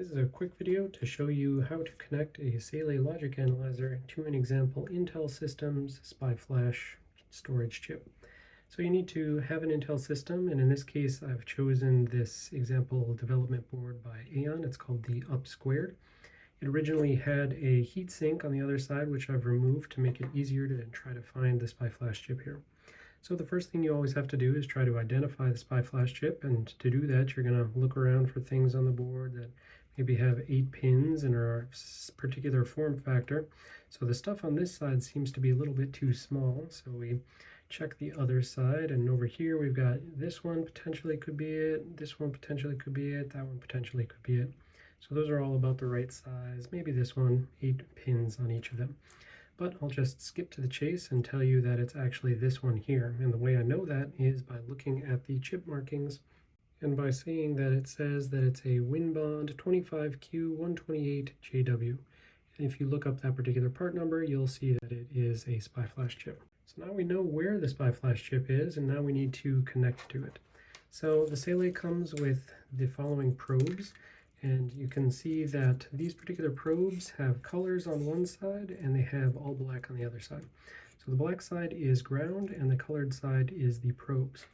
This is a quick video to show you how to connect a Saleae Logic Analyzer to an example Intel Systems SPI Flash storage chip. So you need to have an Intel system, and in this case I've chosen this example development board by AAEON. It's called the Up Squared. It originally had a heatsink on the other side, which I've removed to make it easier to try to find the SPI Flash chip here. So the first thing you always have to do is try to identify the SPI Flash chip, and to do that you're going to look around for things on the board that maybe have eight pins and our particular form factor. So the stuff on this side seems to be a little bit too small. So we check the other side and over here we've got this one potentially could be it, this one potentially could be it, that one potentially could be it. So those are all about the right size. Maybe this one, eight pins on each of them. But I'll just skip to the chase and tell you that it's actually this one here. And the way I know that is by looking at the chip markings and by seeing that it says that it's a Winbond 25Q128JW. And if you look up that particular part number, you'll see that it is a SPI flash chip. So now we know where the SPI flash chip is, and now we need to connect to it. So the Saleae comes with the following probes, and you can see that these particular probes have colors on one side, and they have all black on the other side. So the black side is ground, and the colored side is the probes.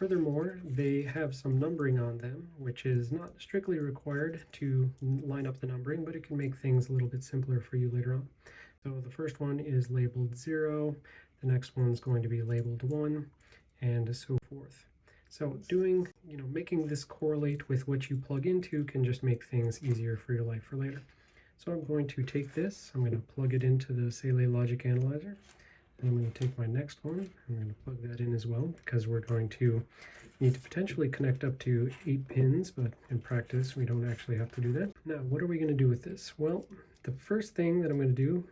Furthermore, they have some numbering on them, which is not strictly required to line up the numbering, but it can make things a little bit simpler for you later on. So the first one is labeled 0, the next one's going to be labeled 1, and so forth. So doing, you know, making this correlate with what you plug into can just make things easier for your life for later. So I'm going to take this, I'm going to plug it into the Saleae Logic Analyzer, I'm going to take my next one, I'm going to plug that in as well because we're going to need to potentially connect up to eight pins, but in practice we don't actually have to do that. Now, what are we going to do with this? Well, the first thing that I'm going to do,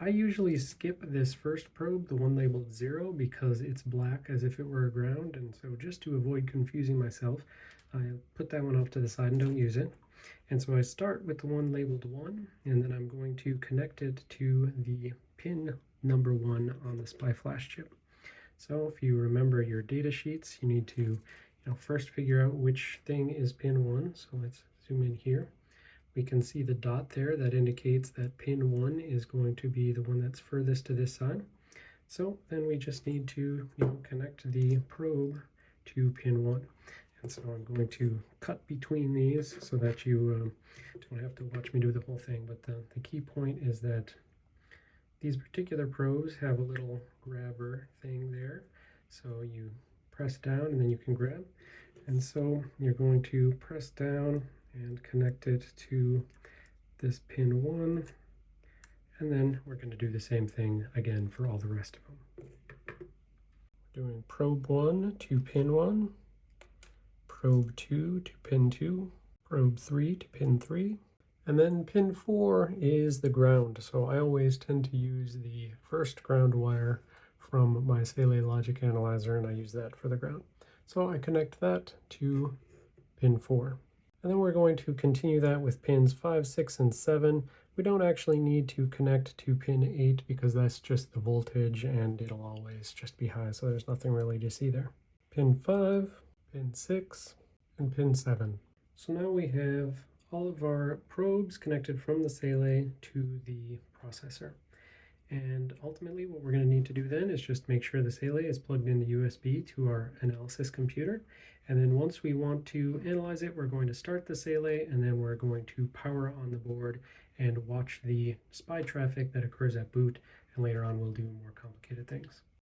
I usually skip this first probe, the one labeled zero, because it's black as if it were a ground, and so just to avoid confusing myself, I put that one off to the side and don't use it. And so I start with the one labeled 1, and then I'm going to connect it to the pin number one on the SPI flash chip. So if you remember your data sheets, you need to you know, first figure out which thing is pin 1. So let's zoom in here. We can see the dot there that indicates that pin 1 is going to be the one that's furthest to this side. So then we just need to you know, connect the probe to pin 1. And so I'm going to cut between these so that you um, don't have to watch me do the whole thing. But the, the key point is that these particular probes have a little grabber thing there. So you press down and then you can grab. And so you're going to press down and connect it to this pin one. And then we're going to do the same thing again for all the rest of them. We're doing probe one to pin one, probe two to pin two, probe three to pin three, and then pin 4 is the ground, so I always tend to use the first ground wire from my Saleae Logic Analyzer, and I use that for the ground. So I connect that to pin 4. And then we're going to continue that with pins 5, 6, and 7. We don't actually need to connect to pin 8 because that's just the voltage and it'll always just be high, so there's nothing really to see there. Pin 5, pin 6, and pin 7. So now we have all of our probes connected from the Saleae to the processor. And ultimately what we're going to need to do then is just make sure the Saleae is plugged into USB to our analysis computer. And then once we want to analyze it, we're going to start the Saleae and then we're going to power on the board and watch the SPI traffic that occurs at boot. And later on we'll do more complicated things.